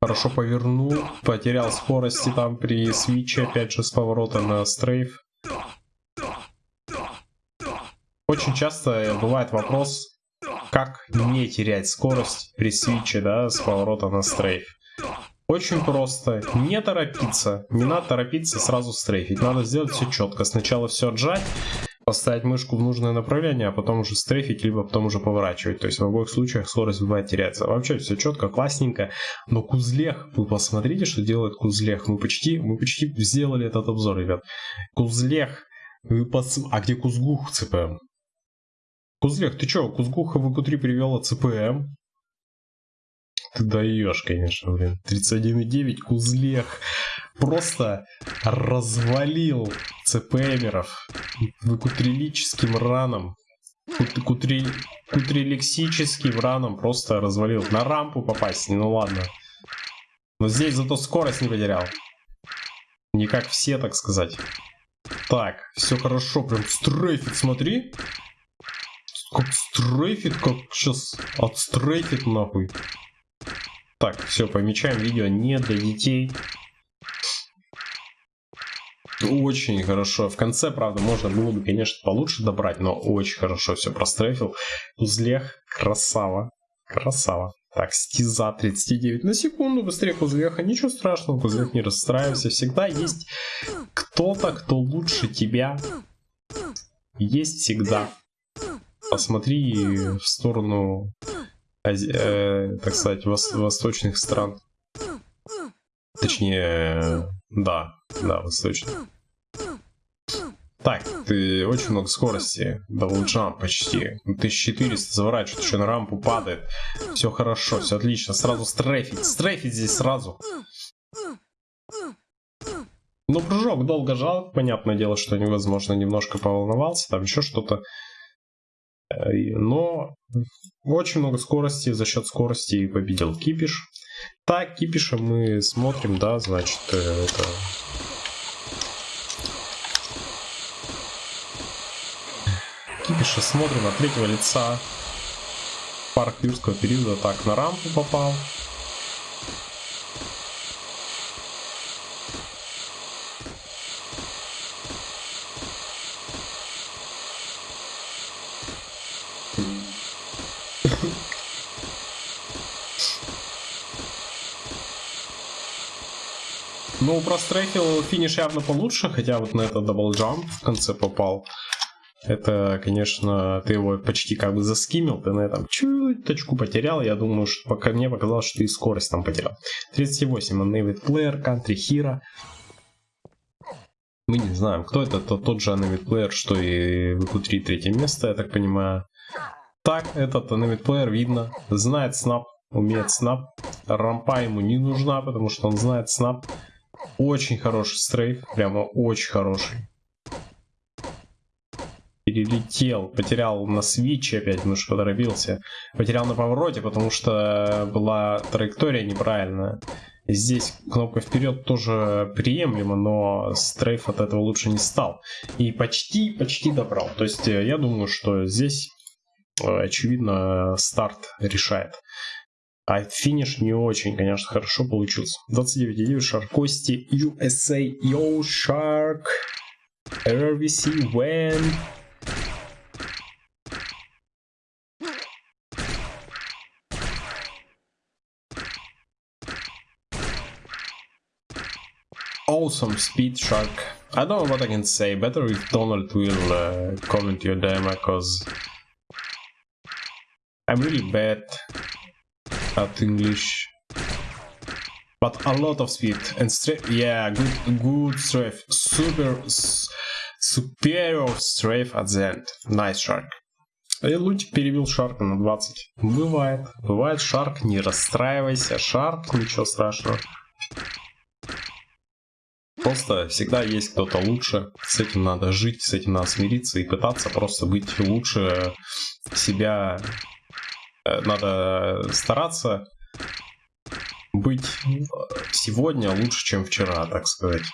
S1: Хорошо повернул, потерял скорости там при свиче, опять же с поворота на стрейф. Очень часто бывает вопрос, как не терять скорость при свиче, да, с поворота на стрейф. Очень просто. Не торопиться. Не надо торопиться сразу стрейфить. Надо сделать все четко. Сначала все отжать, поставить мышку в нужное направление, а потом уже стрейфить, либо потом уже поворачивать. То есть в обоих случаях скорость бывает теряется. Вообще все четко, классненько. Но Кузлех, вы посмотрите, что делает Кузлех. Мы почти, мы почти сделали этот обзор, ребят. Кузлех. Вы пос... А где Кузгух ЦПМ? Кузлех, ты чё, Кузгуха в ИКУ-3 привела ЦПМ? Ты даешь, конечно, блин. 31,9 Кузлех просто развалил ЦПМеров выкутрилическим раном. Кутри... Кутрилексическим раном просто развалил. На рампу попасть, ну ладно. Но здесь зато скорость не потерял. Не как все, так сказать. Так, все хорошо, прям стрейфит, смотри. Как стрейфит, как сейчас отстрейфит нахуй. Так, все, помечаем видео не для детей. Очень хорошо. В конце, правда, можно было бы, конечно, получше добрать, но очень хорошо все прострефил. Узлех, красава. Красава. Так, стиза 39 на секунду, быстрее Кузлеха, ничего страшного, Кузлех не расстраивайся, всегда есть кто-то, кто лучше тебя, есть всегда посмотри в сторону, э, так сказать, вос восточных стран. Точнее, да, да, восточных. Так, ты очень много скорости. Double jump почти. 1400 заворачивает, еще на рампу падает. Все хорошо, все отлично. Сразу стрейфить. Стрейфить здесь сразу. Ну, прыжок долго жал. Понятное дело, что невозможно немножко поволновался. Там еще что-то. Но очень много скорости, за счет скорости победил Кипиш. Так, Кипиша мы смотрим, да, значит, э, это... Кипиша смотрим от третьего лица. Парк юрского периода так на рампу попал. Ну, прострейфил финиш явно получше, хотя вот на этот double jump в конце попал. Это, конечно, ты его почти как бы заскимил, ты на этом чуточку потерял. Я думаю, что пока мне показалось, что ты и скорость там потерял. 38, Unnamed Player, Country Hero. Мы не знаем, кто это, это тот же Unnamed Player, что и в q третье место, я так понимаю. Так, этот Player видно, знает снап, умеет снап. Рампа ему не нужна, потому что он знает снап. Очень хороший стрейф, прямо очень хороший. Перелетел, потерял на свиче опять, потому что поторопился. Потерял на повороте, потому что была траектория неправильная. Здесь кнопка вперед тоже приемлема, но стрейф от этого лучше не стал. И почти, почти добрал. То есть э, я думаю, что здесь, очевидно, старт решает. А финиш не очень, конечно, хорошо получился. 29.9 Шаркости USA Yo Shark RVC When Awesome speed shark. I don't know what I can say. Better if Donald will uh, comment your demo, cause I'm really bad at English. But a lot of speed and strength. Yeah, good, good strength. Super, superior strength at the end. Nice shark. И Лутик перевел Шарка на 20. Бывает. Бывает, Шарк, не расстраивайся. Шарк, ничего страшного. Просто всегда есть кто-то лучше. С этим надо жить, с этим надо смириться и пытаться просто быть лучше себя. Э, надо стараться быть сегодня лучше, чем вчера, так сказать.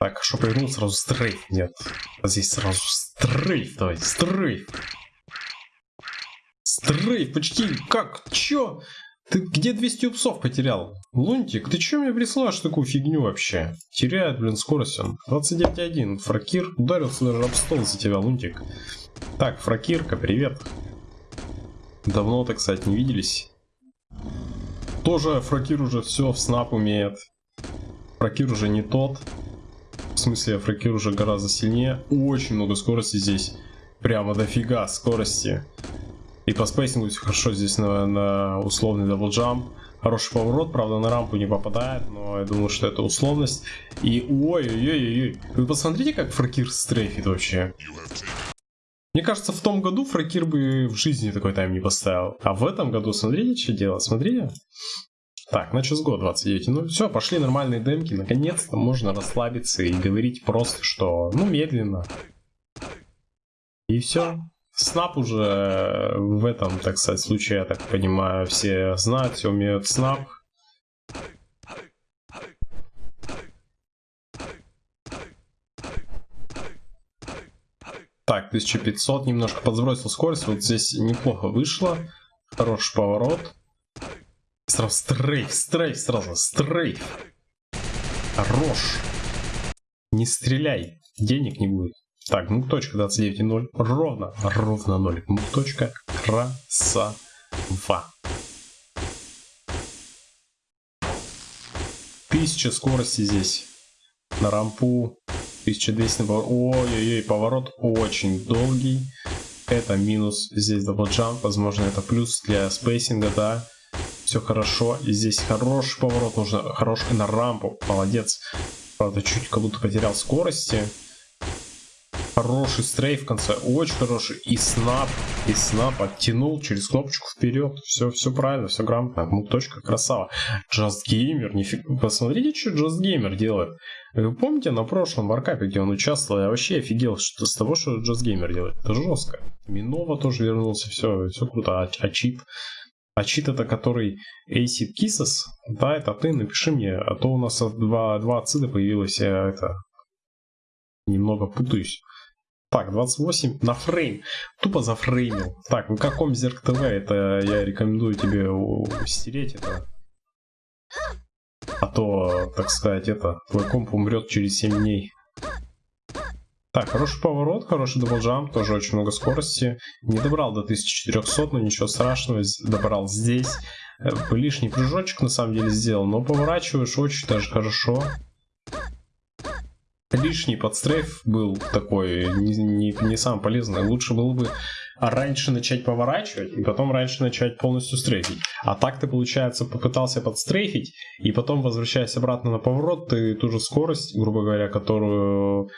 S1: Так, что повернул сразу стрейф? Нет. Здесь сразу стрейф, давай, стрейф. Стрейф, почти, как, чё? Ты где 200 упсов потерял? Лунтик, ты чё мне присылаешь такую фигню вообще? Теряет, блин, скорость он. 29.1. Фракир ударился даже об стол за тебя, Лунтик. Так, Фракирка, привет. Давно, так сказать, не виделись. Тоже Фракир уже все в snap умеет. Фракир уже не тот. В смысле, Фракир уже гораздо сильнее. Очень много скорости здесь. Прямо дофига скорости. И по spacing у хорошо здесь на, на условный double jump. Хороший поворот, правда на рампу не попадает, но я думаю, что это условность. И ой-ой-ой-ой, вы посмотрите, как Фракир strafe ит вообще. Мне кажется, в том году Фракир бы в жизни такой тайм не поставил. А в этом году, смотрите, что делать, смотрите. Так, на год 29. Ну все, пошли нормальные демки. Наконец-то можно расслабиться и говорить просто, что ну медленно. И все. Снап уже в этом, так сказать, случае, я так понимаю, все знают, все умеют снап. Так, 1500, немножко подсбросил скорость, вот здесь неплохо вышло. Хороший поворот. Сразу стрейф, стрейф сразу, стрейф. Хорош. Не стреляй, денег не будет. Так, ну точка 29.0. Ровно, ровно 0. Ну точка красава. Тысяча скорости здесь. На рампу. 1200 поворот. Ой-ой-ой, поворот очень долгий. Это минус здесь double jump. Возможно, это плюс для spacing а, да все хорошо. Здесь хороший поворот, нужно хороший на рампу. Молодец. Правда, чуть как будто потерял скорости. Хороший strafe в конце, очень хороший. И snap, и snap оттянул через кнопочку вперед. Все, все правильно, все грамотно. Ну, точка, красава. Just Gamer, нифиг. Посмотрите, что Just Gamer делает. Вы помните на прошлом варкапе, где он участвовал, я вообще офигел что, с того, что Just Gamer делает. Это жестко. Минова тоже вернулся, все, все круто. А, а чит а чит это который Acid Kisses, да, это ты, напиши мне, а то у нас два, два ацида появилось, я это немного путаюсь. Так, 28 на фрейм. Тупо зафреймил. Так, ну каком Зерк ТВ, это я рекомендую тебе стереть это. А то, так сказать, это, твой комп умрет через 7 дней. Так, хороший поворот, хороший double jump, тоже очень много скорости. Не добрал до 1400, но ничего страшного, добрал здесь. Э, лишний прыжочек на самом деле сделал, но поворачиваешь очень даже хорошо. Лишний подстрейф был такой, не, не, не самый полезный. Лучше было бы раньше начать поворачивать, и потом раньше начать полностью стрейфить. А так ты, получается, попытался подстрейфить, и потом, возвращаясь обратно на поворот, ты ту же скорость, грубо говоря, которую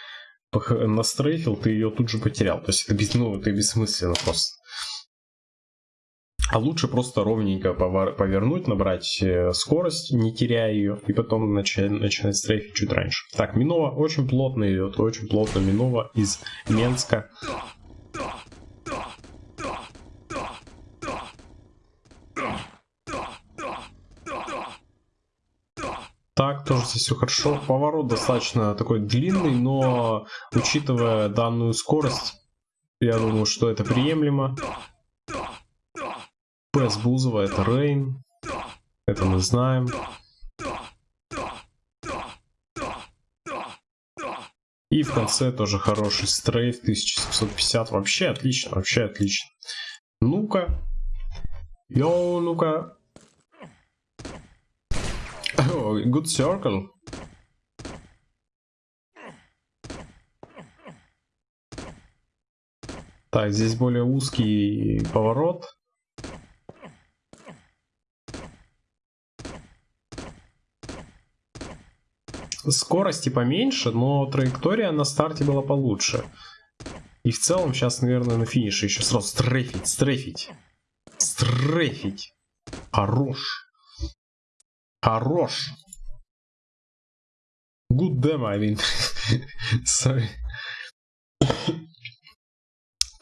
S1: настрейфил, ты ее тут же потерял. То есть это, без, ну, это бессмысленно просто. А лучше просто ровненько повернуть, набрать э, скорость, не теряя ее, и потом начать, начинать стрейфить чуть раньше. Так, Минова очень плотно идет, очень плотно Минова из Менска. Так, тоже здесь все хорошо. Поворот достаточно такой длинный, но учитывая данную скорость, я думаю, что это приемлемо. Пэс Бузова это Рейн. Это мы знаем. И в конце тоже хороший стрейф 1750. Вообще отлично, вообще отлично. Ну-ка. Йоу, ну-ка. Good circle. Так, здесь более узкий поворот. Скорости поменьше, но траектория на старте была получше. И в целом сейчас, наверное, на финише еще сразу стрейфить, стрейфить. Стрейфить. Хорош. Хорош. Good damn, I mean. Sorry.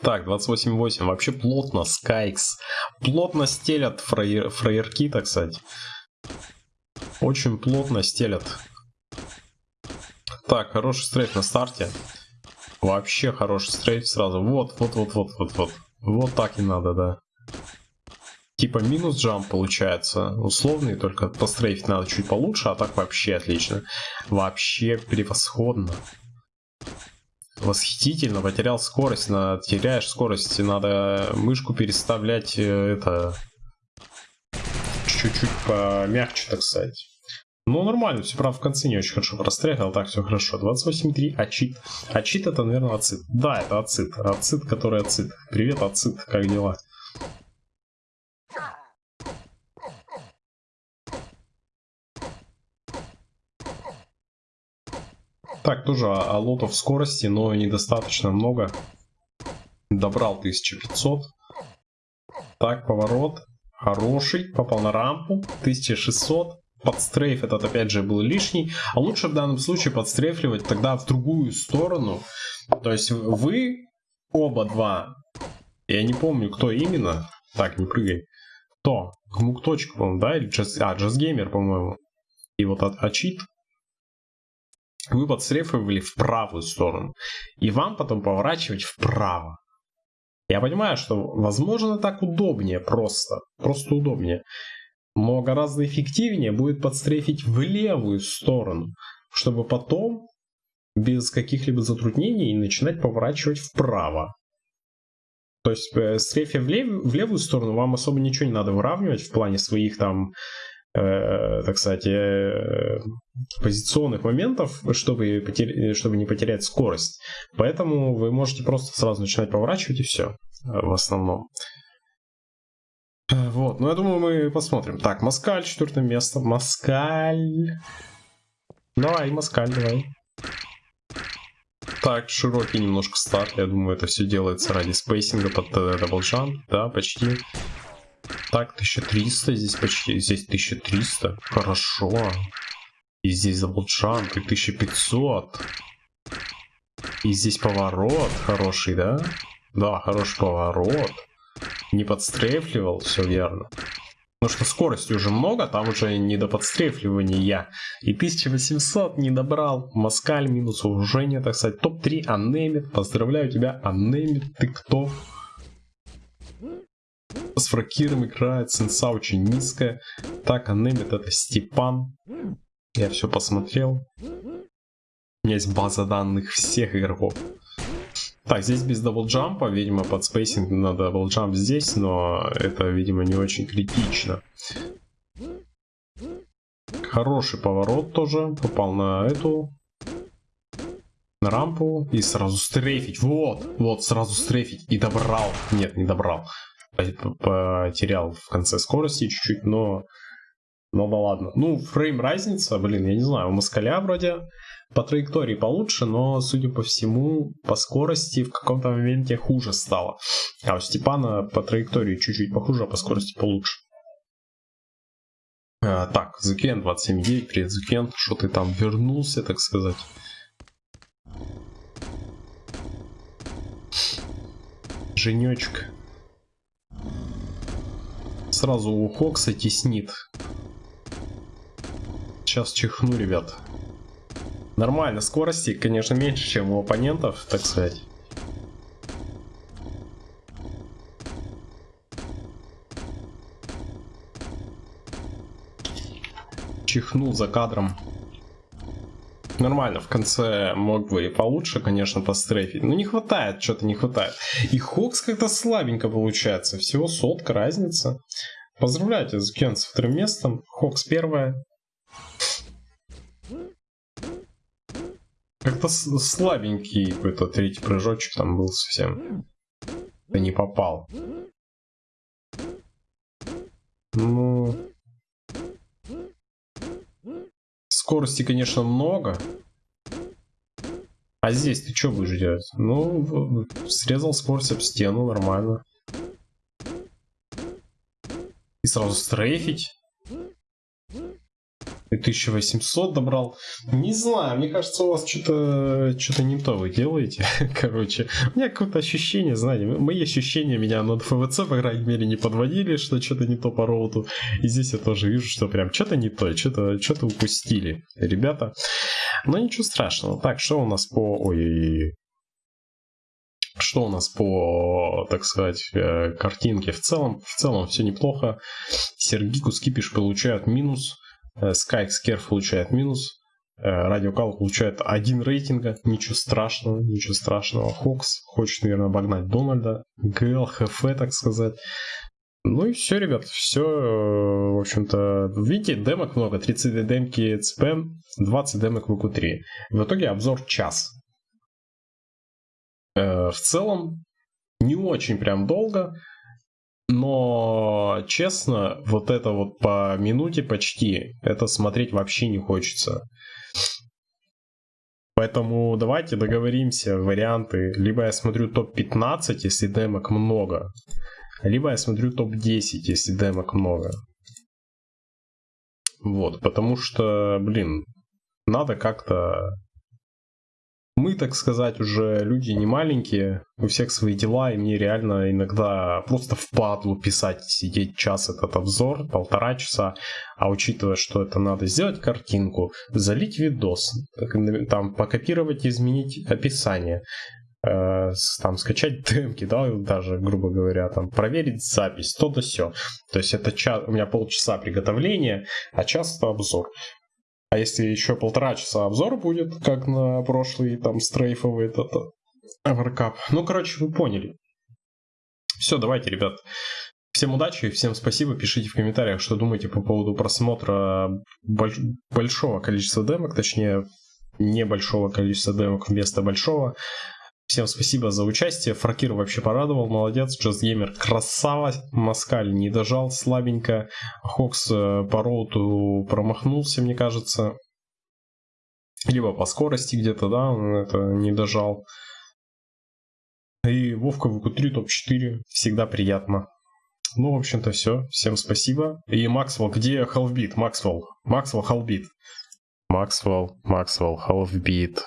S1: Так, 28.8. Вообще плотно, Скайкс. Плотно стелят фраер, фраерки, так сказать. Очень плотно стелят. Так, хороший стрейф на старте. Вообще хороший стрейф сразу. Вот, вот, вот, вот, вот, вот. Вот так и надо, да. Типа минус джамп получается. Условный, только пострейфить надо чуть получше, а так вообще отлично. Вообще превосходно. Восхитительно, потерял скорость, на, теряешь скорость, надо мышку переставлять, э, это, чуть-чуть помягче, так сказать. Ну, нормально, все, правда, в конце не очень хорошо прострягал, так, все хорошо. 28.3, ачит. Ачит это, наверное, ацит. Да, это ацит. Ацит, который ацит. Привет, ацит, как дела? Так, тоже алотов скорости, но недостаточно много. Добрал 1500. Так, поворот. Хороший. Попал на рампу. 1600. Подстрейф этот опять же был лишний. А лучше в данном случае подстрейфливать тогда в другую сторону. То есть вы оба два. Я не помню, кто именно. Так, не прыгай. Кто? Гмук точка, по-моему, да? Или джаз... А, джазгеймер, по-моему. И вот от Ачит вы подстрефовали в правую сторону. И вам потом поворачивать вправо. Я понимаю, что возможно так удобнее просто. Просто удобнее. Но гораздо эффективнее будет подстрефить в левую сторону. Чтобы потом без каких-либо затруднений начинать поворачивать вправо. То есть э, стрефе в, лев, в левую сторону вам особо ничего не надо выравнивать в плане своих там э, так сказать, э, позиционных моментов, чтобы, потер... чтобы не потерять скорость. Поэтому вы можете просто сразу начинать поворачивать и все э, в основном. Э, вот, ну я думаю, мы посмотрим. Так, Маскаль, четвертое место. Маскаль. Давай, Маскаль, давай. Так, широкий немножко старт. Я думаю, это все делается ради spacing а под double jump. Да, почти. Так, 1300 здесь почти. Здесь 1300. Хорошо. И здесь double jump. И 1500. И здесь поворот хороший, да? Да, хороший поворот. Не подстрефливал, все верно. Потому что скорости уже много, там уже не до подстрефливания. И 1800 не добрал. Москаль минус вооружение, так сказать. Топ-3 Анемит. Поздравляю тебя, Анемит. Ты кто? С фракиром играет, сенса очень низкая. Так, Анемит это Степан. Я все посмотрел. У меня есть база данных всех игроков. Так, здесь без double jump а, видимо, под spacing на double jump здесь, но это, видимо, не очень критично. Хороший поворот тоже, попал на эту, на рампу и сразу стрейфить. Вот, вот, сразу стрейфить и добрал. Нет, не добрал потерял в конце скорости чуть-чуть, но... Но да ладно. Ну, фрейм разница, блин, я не знаю, у Москаля вроде по траектории получше, но, судя по всему, по скорости в каком-то моменте хуже стало. А у Степана по траектории чуть-чуть похуже, а по скорости получше. А, так, Зукен 27.9, привет, Зукен, что ты там вернулся, так сказать. Женечка сразу у Хокса теснит. Сейчас чихну, ребят. Нормально, скорости, конечно, меньше, чем у оппонентов, так сказать. Чихнул за кадром. Нормально, в конце мог бы и получше, конечно, пострейфить. Но не хватает, что-то не хватает. И Хокс как-то слабенько получается. Всего сотка разница. Поздравляйте, Зукен с вторым местом. Хокс первое. Как-то слабенький какой-то третий прыжочек там был совсем. как-то не попал. Ну... Скорости, конечно, много. А здесь ты что будешь делать? Ну, срезал скорость об стену, нормально. И сразу стрейфить. И 1800 добрал. Не знаю, мне кажется, у вас что-то что не то вы делаете. Короче, у меня какое-то ощущение, знаете, мои ощущения меня на ФВЦ, по крайней мере, не подводили, что что-то не то по роуту. И здесь я тоже вижу, что прям что-то не то, что-то что упустили, ребята. Но ничего страшного. Так, что у нас по... Ой, что у нас по, так сказать, э, картинке? В целом, в целом все неплохо. Сергику Скипиш получают минус. Sky Scare получает минус. Радиокал получает один рейтинга. Ничего страшного, ничего страшного. Хокс хочет, наверное, обогнать Дональда. ГЛ, ХФ, так сказать. Ну и все, ребят, все, в общем-то, видите, демок много, 32 демки ЦП, 20 демок в q В итоге обзор час. В целом, не очень прям долго, но, честно, вот это вот по минуте почти, это смотреть вообще не хочется. Поэтому давайте договоримся, варианты. Либо я смотрю топ-15, если демок много. Либо я смотрю топ-10, если демок много. Вот, потому что, блин, надо как-то мы, так сказать, уже люди не маленькие, у всех свои дела, и мне реально иногда просто впадлу писать, сидеть час этот обзор, полтора часа, а учитывая, что это надо сделать картинку, залить видос, там покопировать изменить описание, э, там скачать демки, да, даже, грубо говоря, там проверить запись, то да все. То есть это час, у меня полчаса приготовления, а час это обзор. А если еще полтора часа обзор будет, как на прошлый там стрейфовый этот Evercup. Ну, короче, вы поняли. Все, давайте, ребят. Всем удачи, всем спасибо. Пишите в комментариях, что думаете по поводу просмотра больш большого количества демок, точнее, небольшого количества демок вместо большого. Всем спасибо за участие. Фракир вообще порадовал, молодец. Gamer красава. Маскаль не дожал слабенько. Хокс э, по route у промахнулся, мне кажется. Либо по скорости где-то, да, он это не дожал. И Вовка в q 3 топ-4. Всегда приятно. Ну, в общем-то, все. Всем спасибо. И Максвелл, где Халфбит? Максвелл. Максвелл, Халфбит. Максвелл, Максвелл, Халфбит.